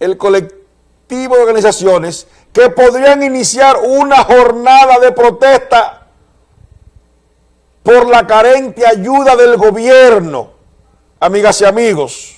el colectivo de organizaciones que podrían iniciar una jornada de protesta por la carente ayuda del gobierno. Amigas y amigos,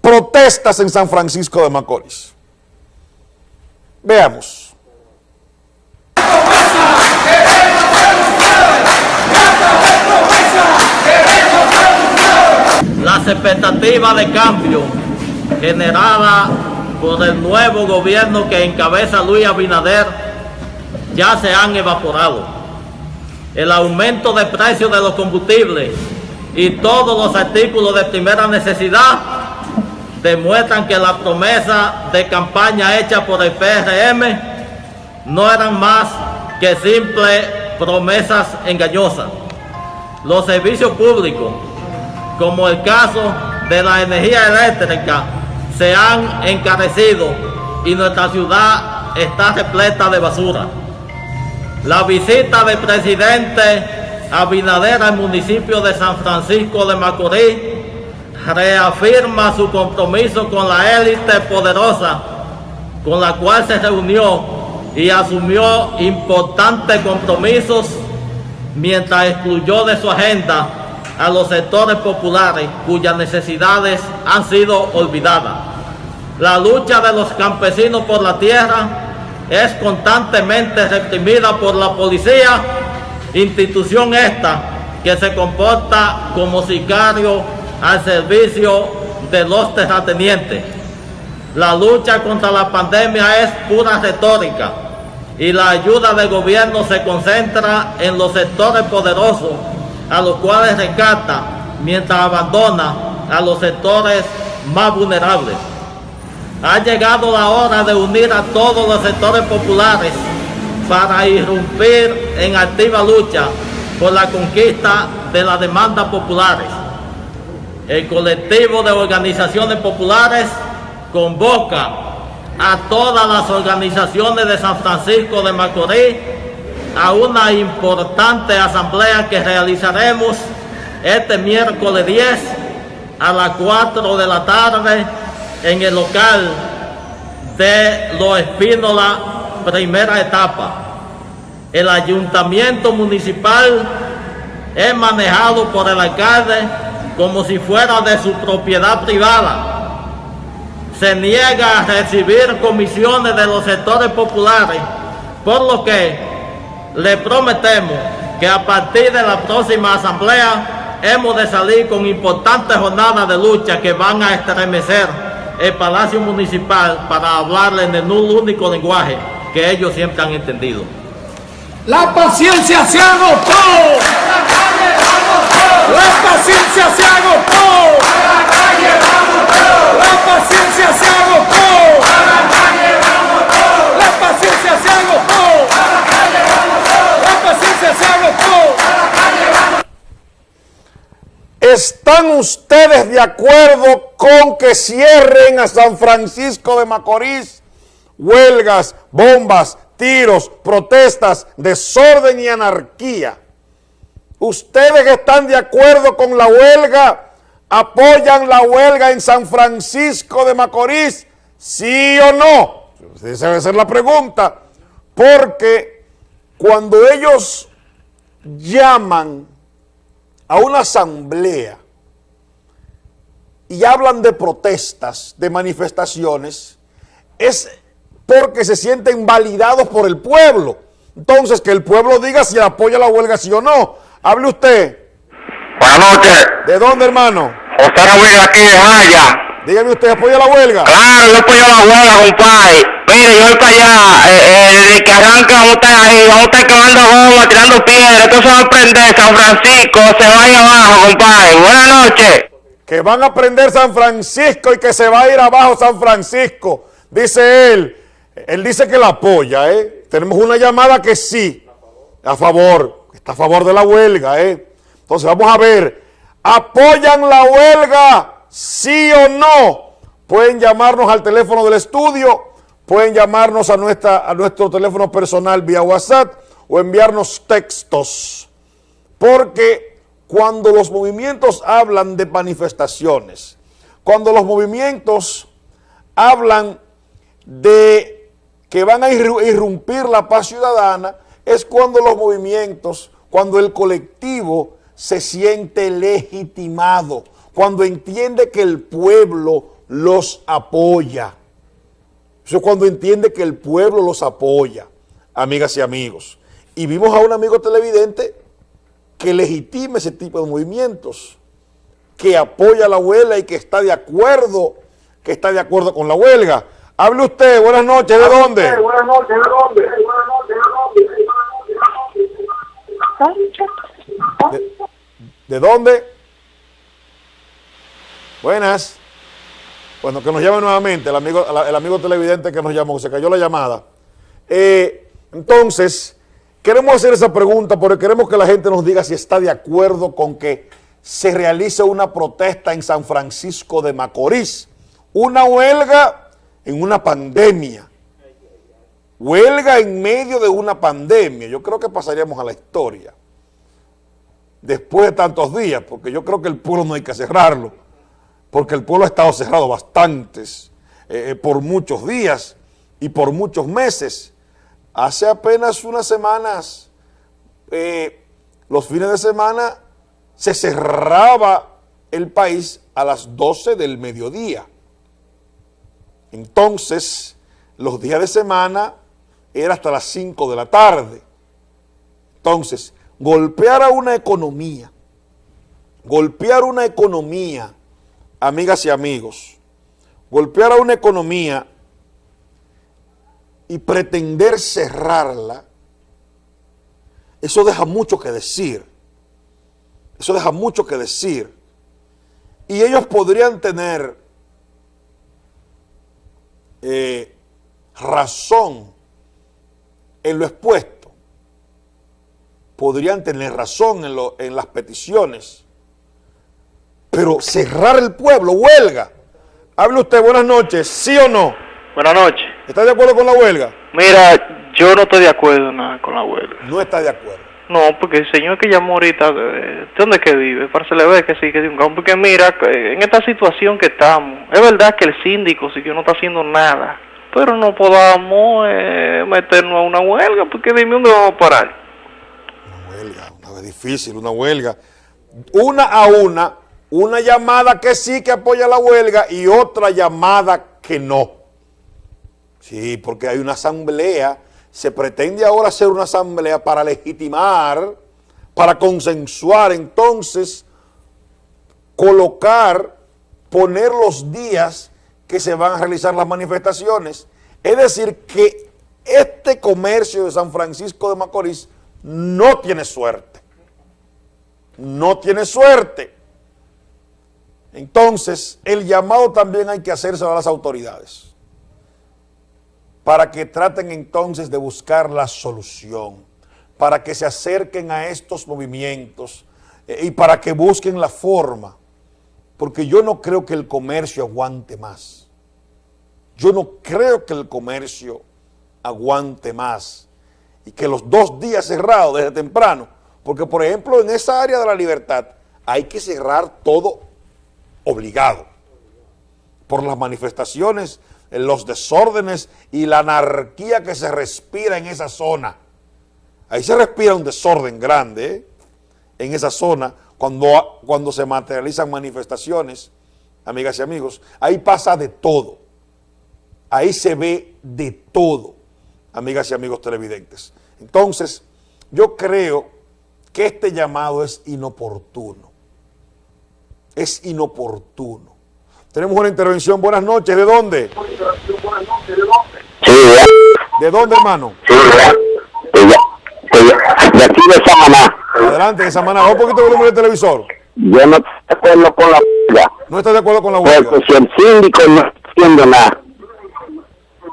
protestas en San Francisco de Macorís. Veamos. Las expectativas de cambio generadas por el nuevo gobierno que encabeza Luis Abinader ya se han evaporado. El aumento de precios de los combustibles y todos los artículos de primera necesidad demuestran que la promesa de campaña hecha por el PRM no eran más que simples promesas engañosas. Los servicios públicos, como el caso de la energía eléctrica, se han encarecido y nuestra ciudad está repleta de basura. La visita del presidente Abinader al municipio de San Francisco de Macorís reafirma su compromiso con la élite poderosa con la cual se reunió y asumió importantes compromisos mientras excluyó de su agenda a los sectores populares cuyas necesidades han sido olvidadas. La lucha de los campesinos por la tierra es constantemente reprimida por la policía, institución esta que se comporta como sicario al servicio de los terratenientes. La lucha contra la pandemia es pura retórica y la ayuda del gobierno se concentra en los sectores poderosos a los cuales rescata mientras abandona a los sectores más vulnerables. Ha llegado la hora de unir a todos los sectores populares para irrumpir en activa lucha por la conquista de las demandas populares. El colectivo de organizaciones populares convoca a todas las organizaciones de San Francisco de Macorís a una importante asamblea que realizaremos este miércoles 10 a las 4 de la tarde en el local de Los Espínola, primera etapa. El ayuntamiento municipal es manejado por el alcalde como si fuera de su propiedad privada. Se niega a recibir comisiones de los sectores populares, por lo que le prometemos que a partir de la próxima asamblea hemos de salir con importantes jornadas de lucha que van a estremecer el Palacio Municipal para hablarle en el único lenguaje que ellos siempre han entendido. La paciencia se agotó. La paciencia se agotó. La paciencia se. ¿Están ustedes de acuerdo con que cierren a San Francisco de Macorís huelgas, bombas, tiros, protestas, desorden y anarquía? ¿Ustedes están de acuerdo con la huelga? ¿Apoyan la huelga en San Francisco de Macorís? ¿Sí o no? Esa debe ser la pregunta. Porque cuando ellos llaman a una asamblea y hablan de protestas, de manifestaciones, es porque se sienten validados por el pueblo. Entonces, que el pueblo diga si apoya la huelga, sí o no. Hable usted. Buenas noches. ¿De dónde, hermano? José Ramírez aquí de Jaya. Dígame usted, ¿apoya la huelga? Claro, yo apoyo la huelga, compadre. Mire, yo para allá, eh, eh, desde que estar ahí, vamos a estar quemando goma, tirando piedras, esto se va a prender, San Francisco se va a ir abajo, compadre. Buenas noches. Que van a prender San Francisco y que se va a ir abajo San Francisco, dice él. Él dice que la apoya, ¿eh? Tenemos una llamada que sí, a favor, está a favor de la huelga, ¿eh? Entonces vamos a ver, ¿apoyan la huelga? ¿Sí o no? Pueden llamarnos al teléfono del estudio, pueden llamarnos a, nuestra, a nuestro teléfono personal vía WhatsApp o enviarnos textos. Porque cuando los movimientos hablan de manifestaciones, cuando los movimientos hablan de que van a irrumpir la paz ciudadana, es cuando los movimientos, cuando el colectivo se siente legitimado, cuando entiende que el pueblo los apoya. Eso es cuando entiende que el pueblo los apoya, amigas y amigos. Y vimos a un amigo televidente que legitima ese tipo de movimientos, que apoya la huelga y que está de acuerdo, que está de acuerdo con la huelga. Hable usted, buenas noches, ¿de dónde? buenas noches, ¿de dónde? ¿De, ¿De dónde? Buenas. Bueno, que nos llame nuevamente el amigo, el amigo televidente que nos llamó, se cayó la llamada. Eh, entonces, queremos hacer esa pregunta porque queremos que la gente nos diga si está de acuerdo con que se realice una protesta en San Francisco de Macorís. Una huelga en una pandemia. Huelga en medio de una pandemia. Yo creo que pasaríamos a la historia. Después de tantos días, porque yo creo que el pueblo no hay que cerrarlo porque el pueblo ha estado cerrado bastantes, eh, eh, por muchos días y por muchos meses. Hace apenas unas semanas, eh, los fines de semana, se cerraba el país a las 12 del mediodía. Entonces, los días de semana era hasta las 5 de la tarde. Entonces, golpear a una economía, golpear una economía amigas y amigos, golpear a una economía y pretender cerrarla, eso deja mucho que decir. Eso deja mucho que decir. Y ellos podrían tener eh, razón en lo expuesto. Podrían tener razón en, lo, en las peticiones pero cerrar el pueblo, huelga. Hable usted, buenas noches, ¿sí o no? Buenas noches. ¿Está de acuerdo con la huelga? Mira, yo no estoy de acuerdo nada con la huelga. No está de acuerdo. No, porque el señor que llamó ahorita, ¿de dónde que vive? Para se le ve que sí, que es un campo. Porque mira, en esta situación que estamos, es verdad que el síndico sí que no está haciendo nada, pero no podamos eh, meternos a una huelga, porque dime dónde vamos a parar. Una huelga, una vez difícil, una huelga. Una a una, una llamada que sí que apoya la huelga y otra llamada que no. Sí, porque hay una asamblea, se pretende ahora hacer una asamblea para legitimar, para consensuar, entonces colocar, poner los días que se van a realizar las manifestaciones. Es decir, que este comercio de San Francisco de Macorís no tiene suerte. No tiene suerte. Entonces, el llamado también hay que hacerse a las autoridades para que traten entonces de buscar la solución, para que se acerquen a estos movimientos eh, y para que busquen la forma, porque yo no creo que el comercio aguante más. Yo no creo que el comercio aguante más y que los dos días cerrados desde temprano, porque por ejemplo en esa área de la libertad hay que cerrar todo obligado por las manifestaciones, los desórdenes y la anarquía que se respira en esa zona. Ahí se respira un desorden grande en esa zona cuando, cuando se materializan manifestaciones, amigas y amigos. Ahí pasa de todo. Ahí se ve de todo, amigas y amigos televidentes. Entonces, yo creo que este llamado es inoportuno es inoportuno. Tenemos una intervención. Buenas noches. ¿De dónde? Sí, ¿De dónde, hermano? Sí, de aquí de Samaná. Adelante, de Samaná. Un poquito de volumen del televisor. Yo no estoy de acuerdo con la huelga. ¿No estás de acuerdo con la huelga? Porque si el síndico no está haciendo nada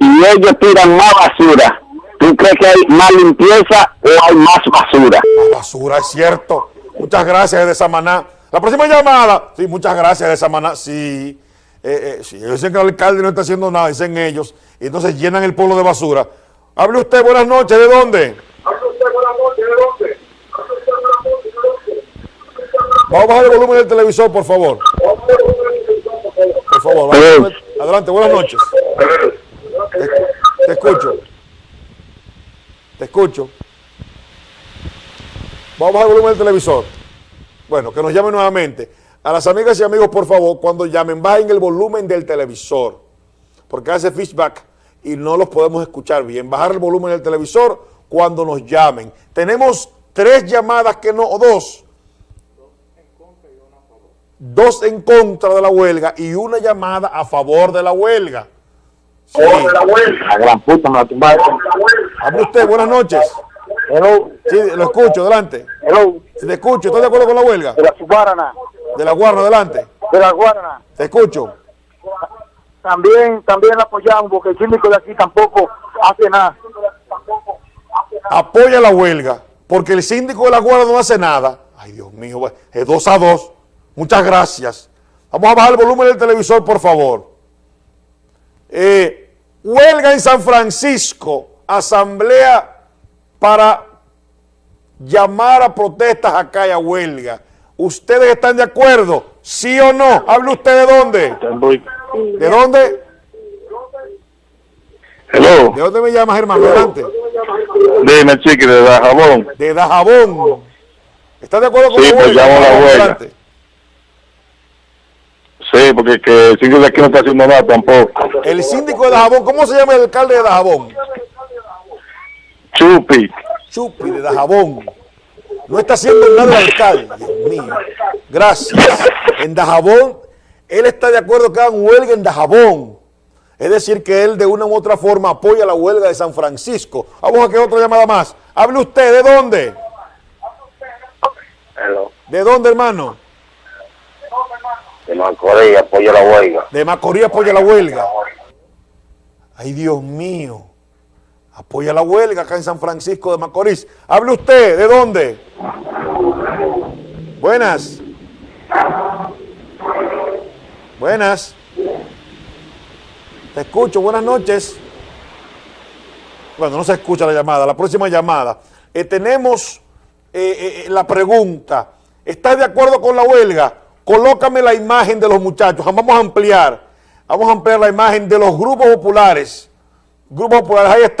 y ellos tiran más basura, ¿tú crees que hay más limpieza o hay más basura? Más basura, es cierto. Muchas gracias de Samaná. La próxima llamada, sí, muchas gracias de Samaná, sí, eh, eh, sí, ellos dicen que el alcalde no está haciendo nada, dicen ellos, y entonces llenan el pueblo de basura. Hable usted, buenas noches, ¿de dónde? Hable usted, buenas noches, ¿de dónde? Vamos a bajar el volumen del televisor, por favor. Por favor, Adelante, buenas noches. Te, te escucho. Te escucho. Vamos a bajar el volumen del televisor. Bueno, que nos llamen nuevamente. A las amigas y amigos, por favor, cuando llamen, bajen el volumen del televisor. Porque hace feedback y no los podemos escuchar bien. Bajar el volumen del televisor cuando nos llamen. Tenemos tres llamadas que no, o dos. Dos en contra de la huelga y una llamada a favor de la huelga. Sí. La gran puta me la tumbaron. Hable usted, buenas noches. Hello, Sí, lo escucho, adelante. hello, te escucho, ¿estás de acuerdo con la huelga? de la Guarana, De la Guarna, adelante. de la Guarana. Te escucho. También, también la apoyamos porque el síndico de aquí tampoco hace nada. Apoya la huelga, porque el síndico de la Guardia no hace nada. Ay, Dios mío, es dos a dos. Muchas gracias. Vamos a bajar el volumen del televisor, por favor. Eh, huelga en San Francisco, asamblea para llamar a protestas acá y a huelga. ¿Ustedes están de acuerdo? ¿Sí o no? ¿Hable usted de dónde? ¿De dónde? Hello, ¿De dónde me llamas, hermano? Adelante. dime chiqui, de Dajabón. De Dajabón. ¿Estás de acuerdo con Sí, pues llamo a la huelga. Adelante. Sí, porque que el síndico de aquí no está haciendo nada tampoco. El síndico de Dajabón, ¿cómo se llama el alcalde de Dajabón? Chupi. Chupi de Dajabón. No está haciendo nada el alcalde. Dios mío. Gracias. En Dajabón, él está de acuerdo que hagan huelga en Dajabón. Es decir, que él de una u otra forma apoya la huelga de San Francisco. Vamos a que otra llamada más. Hable usted, ¿de dónde? Hello, ¿De dónde, hermano? de Macorís, apoyo la huelga. De Macorís apoya la huelga. Ay, Dios mío. Apoya la huelga acá en San Francisco de Macorís. Hable usted, ¿de dónde? Buenas. Buenas. Te escucho, buenas noches. Bueno, no se escucha la llamada. La próxima llamada. Eh, tenemos eh, eh, la pregunta. ¿Estás de acuerdo con la huelga? Colócame la imagen de los muchachos. Vamos a ampliar. Vamos a ampliar la imagen de los grupos populares. Grupos populares, ahí está.